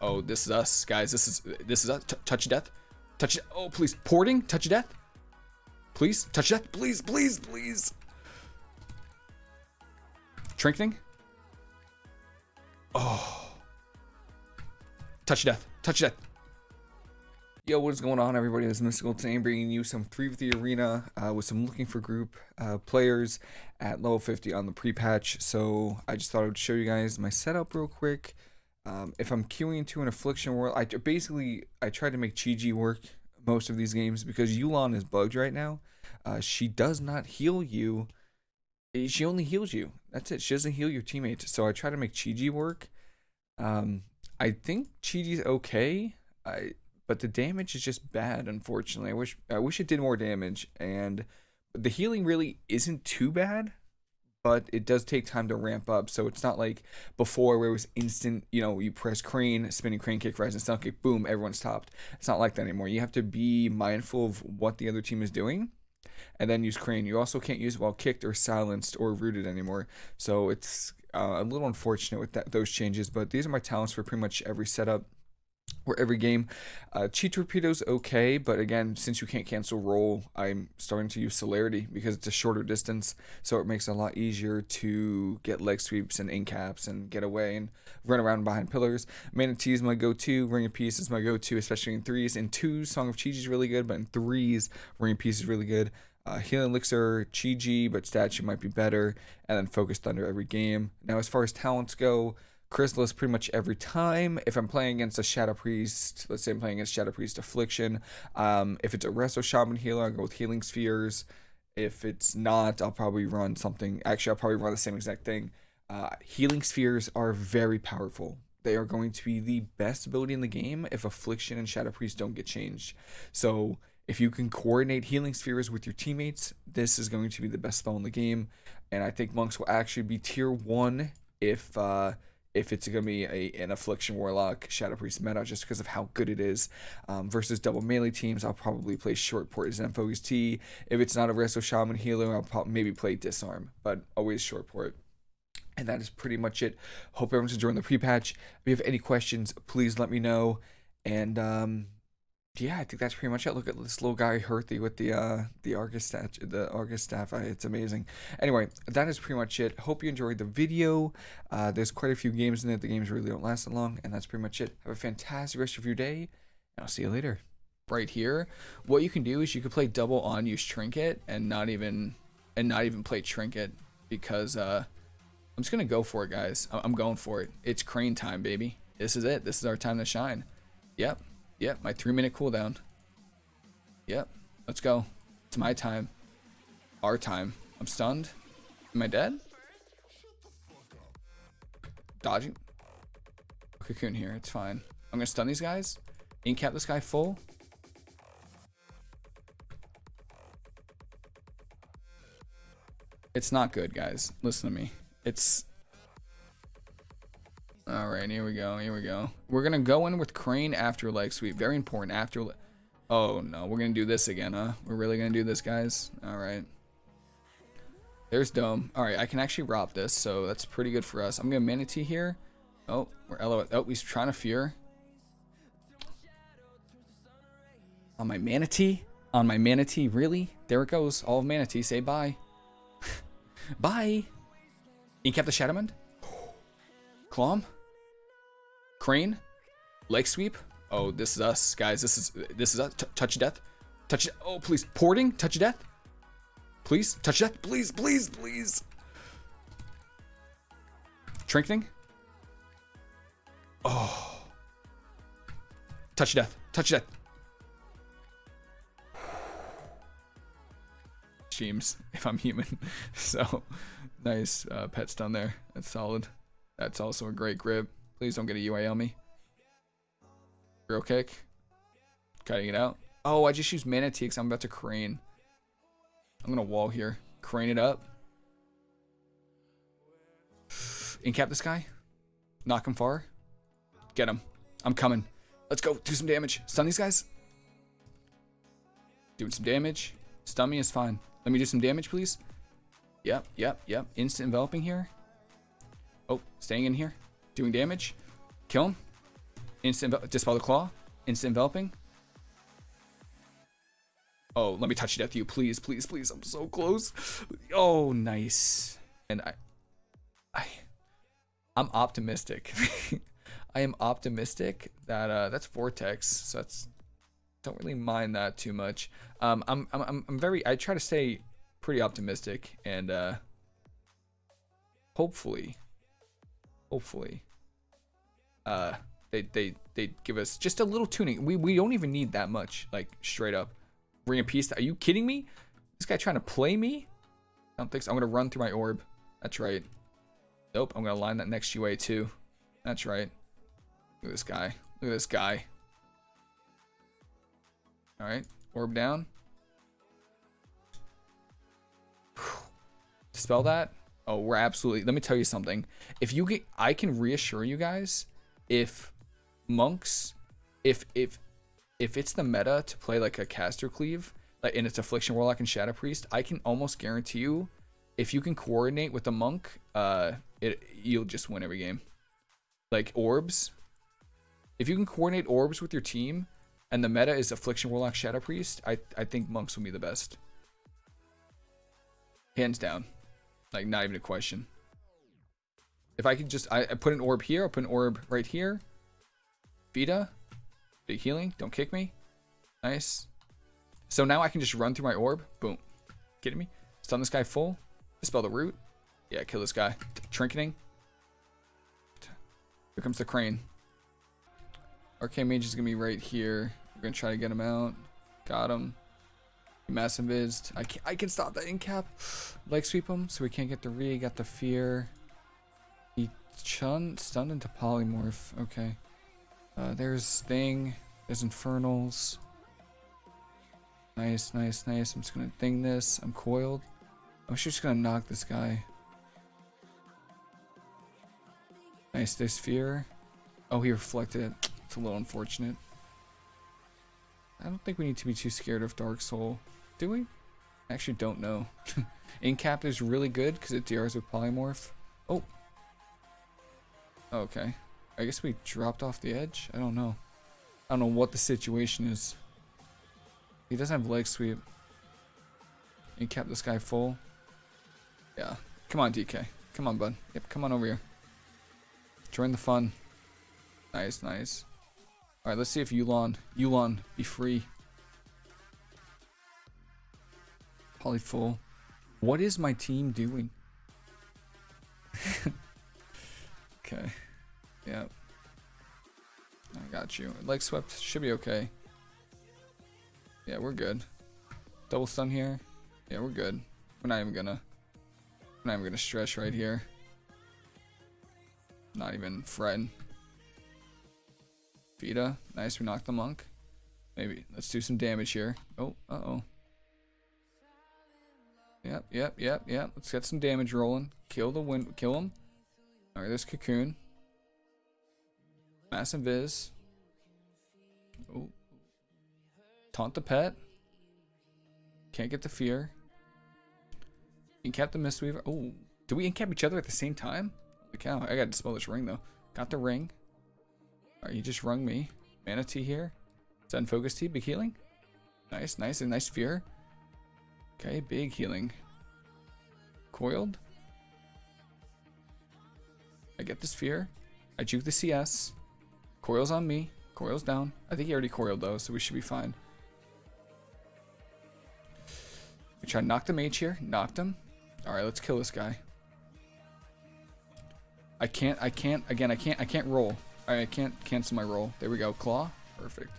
Oh, this is us, guys. This is this is us. T touch death. Touch. Oh, please. Porting. Touch death. Please. Touch death. Please, please, please. Trinketing. Oh. Touch death. Touch death. Yo, what is going on, everybody? This is Mystical Team bringing you some 3 v 3 arena uh, with some looking for group uh, players at level 50 on the pre-patch. So I just thought I would show you guys my setup real quick. Um, if I'm queuing into an Affliction World, I basically I try to make Chi-Ji work most of these games because Yu'lon is bugged right now. Uh, she does not heal you. Eh, she only heals you. That's it. She doesn't heal your teammates. So I try to make Chi-Ji work. Um, I think Chi-Ji's okay. I but the damage is just bad. Unfortunately, I wish I wish it did more damage, and the healing really isn't too bad but it does take time to ramp up. So it's not like before where it was instant, you know, you press crane, spinning crane kick, rising sun kick, boom, everyone's stopped. It's not like that anymore. You have to be mindful of what the other team is doing and then use crane. You also can't use while kicked or silenced or rooted anymore. So it's uh, a little unfortunate with that, those changes, but these are my talents for pretty much every setup or every game. Uh, Chi Torpedo's okay, but again, since you can't cancel roll, I'm starting to use Celerity because it's a shorter distance, so it makes it a lot easier to get leg sweeps and in caps and get away and run around behind pillars. Mana Tea is my go-to, Ring of Peace is my go-to, especially in threes. In twos, Song of Chi-Ji is really good, but in threes, Ring of Peace is really good. Uh, Healing Elixir, Chi-Ji, but Statue might be better, and then Focus Thunder every game. Now, as far as talents go, Chrysalis pretty much every time. If I'm playing against a Shadow Priest, let's say I'm playing against Shadow Priest Affliction, um, if it's a Resto Shaman healer, I'll go with Healing Spheres. If it's not, I'll probably run something. Actually, I'll probably run the same exact thing. Uh, healing Spheres are very powerful. They are going to be the best ability in the game if Affliction and Shadow Priest don't get changed. So if you can coordinate Healing Spheres with your teammates, this is going to be the best spell in the game. And I think Monks will actually be tier 1 if... Uh, if it's going to be a, an Affliction Warlock Shadow Priest meta just because of how good it is. Um, versus double melee teams, I'll probably play Short Port Zen Focus Tea. If it's not a Resto Shaman Healer, I'll probably maybe play Disarm, but always Short Port. And that is pretty much it. Hope everyone's enjoying the pre-patch. If you have any questions, please let me know. And um, yeah, I think that's pretty much it. Look at this little guy Herthy with the uh the Argus statue, the Argus staff. It's amazing. Anyway, that is pretty much it. Hope you enjoyed the video. Uh, there's quite a few games in it. The games really don't last that long, and that's pretty much it. Have a fantastic rest of your day, and I'll see you later. Right here, what you can do is you can play double on use trinket and not even and not even play trinket because uh, I'm just gonna go for it, guys. I'm going for it. It's crane time, baby. This is it. This is our time to shine. Yep. Yep, my three minute cooldown. Yep, let's go. It's my time. Our time. I'm stunned. Am I dead? Dodging. Cocoon here, it's fine. I'm gonna stun these guys. Incap this guy full. It's not good, guys. Listen to me. It's all right, here we go. Here we go. We're going to go in with Crane after leg sweep. Very important. After. Oh, no. We're going to do this again, huh? We're really going to do this, guys? All right. There's Dome. All right, I can actually rob this, so that's pretty good for us. I'm going to Mana Tea here. Oh, we're LO. Oh, he's trying to Fear. On my Mana Tea? On my Mana Tea? Really? There it goes. All of Mana Tea. Say bye. bye. Incap the Shadowmend? Clom? Crane. Leg sweep. Oh, this is us, guys. This is this is us. T touch death. Touch. Oh, please. Porting. Touch death. Please. Touch death. Please, please, please. Trinketing. Oh. Touch death. Touch death. James, if I'm human. so, nice uh, pets down there. That's solid. That's also a great grip. Please don't get a UA on me. Real kick. Cutting it out. Oh, I just used Mana Tea because I'm about to crane. I'm going to wall here. Crane it up. Incap this guy. Knock him far. Get him. I'm coming. Let's go. Do some damage. Stun these guys. Doing some damage. Stun me is fine. Let me do some damage, please. Yep, yep, yep. Instant enveloping here. Oh, staying in here. Doing damage. Kill him. Instant dispel the claw. Instant enveloping. Oh, let me touch death you, please, please, please. I'm so close. Oh, nice. And I, I, I'm optimistic. I am optimistic that uh, that's vortex. So that's don't really mind that too much. Um, I'm, I'm, I'm very. I try to stay pretty optimistic and uh, hopefully, hopefully, uh, they they they give us just a little tuning. We we don't even need that much. Like straight up, bring a piece. Are you kidding me? This guy trying to play me? I don't think so. I'm gonna run through my orb. That's right. Nope. I'm gonna line that next UA too. That's right. Look at this guy. Look at this guy. All right, orb down. Spell that. Oh, we're absolutely. Let me tell you something. If you get, I can reassure you guys, if monks, if if if it's the meta to play like a caster cleave, like and it's affliction warlock and shadow priest, I can almost guarantee you, if you can coordinate with the monk, uh, it you'll just win every game. Like orbs, if you can coordinate orbs with your team, and the meta is affliction warlock shadow priest, I I think monks will be the best. Hands down. Like, not even a question. If I could just, I, I put an orb here, I'll put an orb right here. Vita. Big healing. Don't kick me. Nice. So now I can just run through my orb. Boom. Kidding me? Stun this guy full. Dispel the root. Yeah, kill this guy. Trinketing. Here comes the crane. Arcane Mage is going to be right here. We're going to try to get him out. Got him. Massive Vizd. I can, I can stop that in cap. Leg sweep him so we can't get the re. Got the fear. He chun stunned into polymorph. Okay. Uh, there's thing. There's infernals. Nice, nice, nice. I'm just gonna thing this. I'm coiled. I'm just gonna knock this guy. Nice, there's fear. Oh, he reflected it. It's a little unfortunate. I don't think we need to be too scared of Dark Soul. Do we? I actually don't know. Incap is really good because it DRs with Polymorph. Oh. Okay. I guess we dropped off the edge? I don't know. I don't know what the situation is. He doesn't have leg sweep. Incap this guy full. Yeah. Come on, DK. Come on, bud. Yep, come on over here. Join the fun. Nice, nice. Alright, let's see if Yu'lon, Yu'lon, be free. Poly full. What is my team doing? okay. Yep. I got you. Leg swept should be okay. Yeah, we're good. Double stun here. Yeah, we're good. We're not even gonna. We're not even gonna stretch right here. Not even fretting. Vita. Nice, we knocked the monk. Maybe. Let's do some damage here. Oh, uh-oh. Yep, yep, yep, yep. Let's get some damage rolling. Kill the wind. kill him. Alright, there's Cocoon. Massive Viz. Oh. Taunt the pet. Can't get the fear. Incap the Mistweaver. Oh. Do we incap each other at the same time? Holy cow. I gotta dispel this ring though. Got the ring. You just rung me. Mana Tea here. Sun Focus Tea, big healing. Nice, nice, and nice fear. Okay, big healing. Coiled. I get this fear. I juke the CS. Coil's on me. Coil's down. I think he already coiled though, so we should be fine. We try to knock the mage here. Knocked him. Alright, let's kill this guy. I can't, I can't, again, I can't, I can't roll. I can't cancel my roll. There we go. Claw. Perfect.